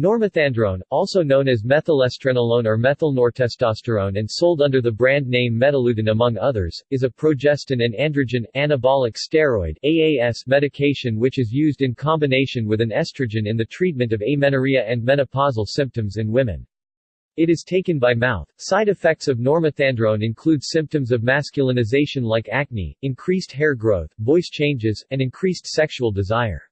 Normethandrone, also known as methylestrenolone or methylnortestosterone and sold under the brand name Metalutin among others, is a progestin and androgen anabolic steroid AAS medication which is used in combination with an estrogen in the treatment of amenorrhea and menopausal symptoms in women. It is taken by mouth. Side effects of normethandrone include symptoms of masculinization like acne, increased hair growth, voice changes, and increased sexual desire.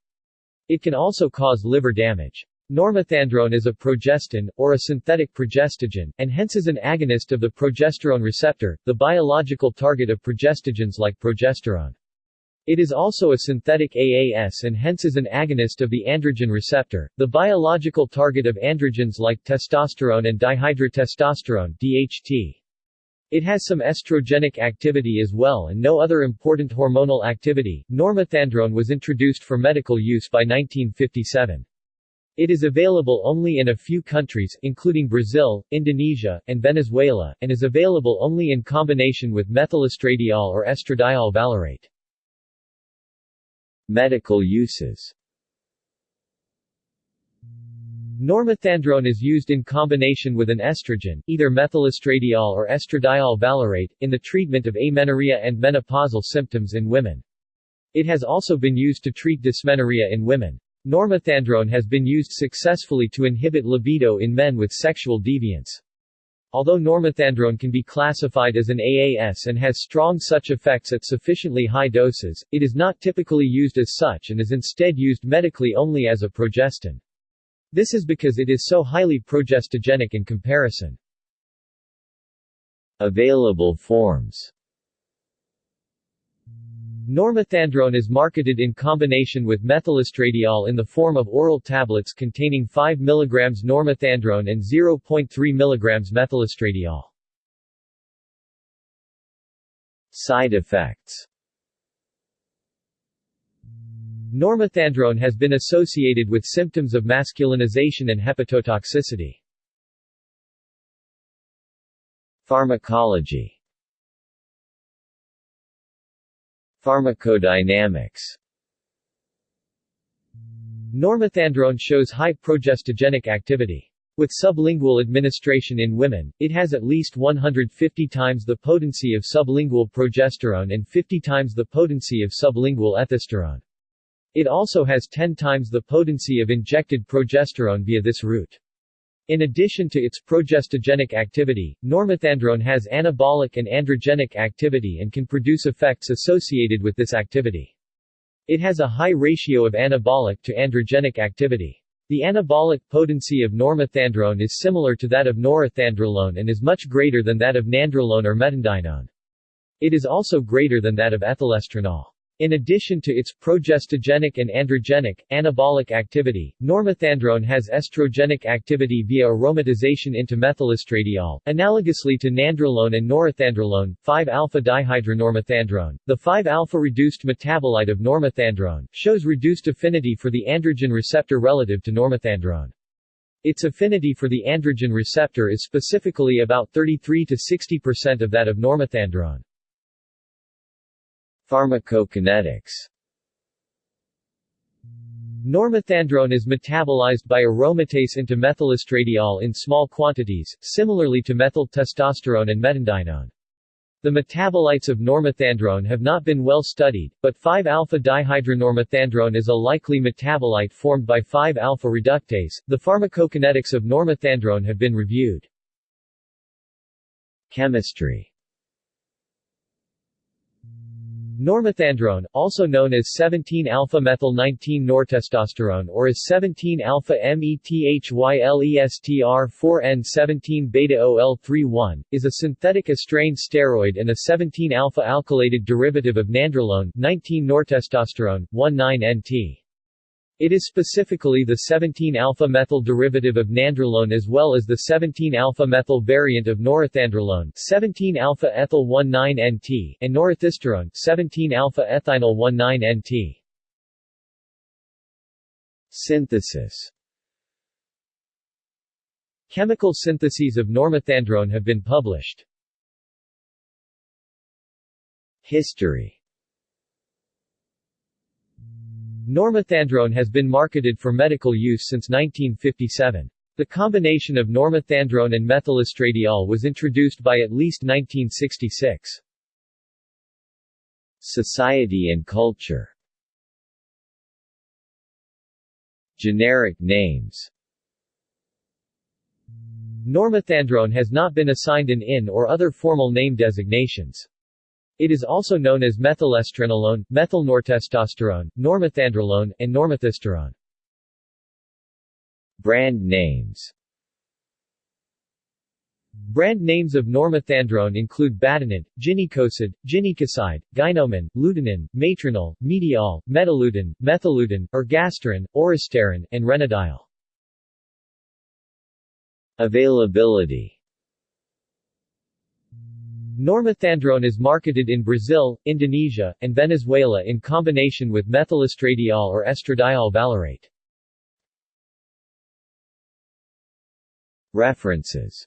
It can also cause liver damage. Normethandrone is a progestin, or a synthetic progestogen, and hence is an agonist of the progesterone receptor, the biological target of progestogens like progesterone. It is also a synthetic AAS and hence is an agonist of the androgen receptor, the biological target of androgens like testosterone and dihydrotestosterone DHT. It has some estrogenic activity as well and no other important hormonal activity. Normethandrone was introduced for medical use by 1957. It is available only in a few countries, including Brazil, Indonesia, and Venezuela, and is available only in combination with methylestradiol or estradiol valerate. Medical uses Normethandrone is used in combination with an estrogen, either methylestradiol or estradiol valerate, in the treatment of amenorrhea and menopausal symptoms in women. It has also been used to treat dysmenorrhea in women. Normethandrone has been used successfully to inhibit libido in men with sexual deviance. Although normethandrone can be classified as an AAS and has strong such effects at sufficiently high doses, it is not typically used as such and is instead used medically only as a progestin. This is because it is so highly progestogenic in comparison. Available forms Normethandrone is marketed in combination with methylestradiol in the form of oral tablets containing 5 mg normethandrone and 0.3 mg methylestradiol. Side effects Normethandrone has been associated with symptoms of masculinization and hepatotoxicity. Pharmacology Pharmacodynamics Normethandrone shows high progestogenic activity. With sublingual administration in women, it has at least 150 times the potency of sublingual progesterone and 50 times the potency of sublingual ethisterone. It also has 10 times the potency of injected progesterone via this route. In addition to its progestogenic activity, normethandrone has anabolic and androgenic activity and can produce effects associated with this activity. It has a high ratio of anabolic to androgenic activity. The anabolic potency of normethandrone is similar to that of norethandrolone and is much greater than that of nandrolone or metandienone. It is also greater than that of ethylestrenol. In addition to its progestogenic and androgenic, anabolic activity, normethandrone has estrogenic activity via aromatization into methylestradiol, analogously to nandrolone and norethandrolone, 5-alpha-dihydronormethandrone. The 5-alpha-reduced metabolite of normethandrone, shows reduced affinity for the androgen receptor relative to normethandrone. Its affinity for the androgen receptor is specifically about 33 to 60% of that of normethandrone. Pharmacokinetics Normethandrone is metabolized by aromatase into methylestradiol in small quantities, similarly to methyl testosterone and metandienone. The metabolites of normethandrone have not been well studied, but 5-alpha-dihydronormethandrone is a likely metabolite formed by 5-alpha reductase. The pharmacokinetics of normethandrone have been reviewed. Chemistry Normethandrone, also known as 17-alpha-methyl-19-nortestosterone or as 17-alpha-methylestror4N17-beta-OL31, is a synthetic estrane steroid and a 17-alpha-alkylated derivative of nandrolone 19-nortestosterone, 1,9-NT. It is specifically the 17-alpha-methyl derivative of nandrolone as well as the 17-alpha-methyl variant of norethandrolone 17-alpha-ethyl-19-NT and norethisterone 17-alpha-ethinyl-19-NT. Synthesis Chemical syntheses of normethandrone have been published. History Normethandrone has been marketed for medical use since 1957. The combination of normethandrone and methylestradiol was introduced by at least 1966. Society and culture Generic names Normethandrone has not been assigned an IN or other formal name designations. It is also known as methylestrenolone, methylnortestosterone, normethandrolone, and normethisterone. Brand names Brand names of normethandrone include Batanid, Ginekocid, Ginekocide, Gynomen, Lutenin, Matronol, Mediol, Metalutin, Methyludin, Ergasterin, Oristerin, and Renadiol. Availability Normethandrone is marketed in Brazil, Indonesia, and Venezuela in combination with methylestradiol or estradiol valerate. References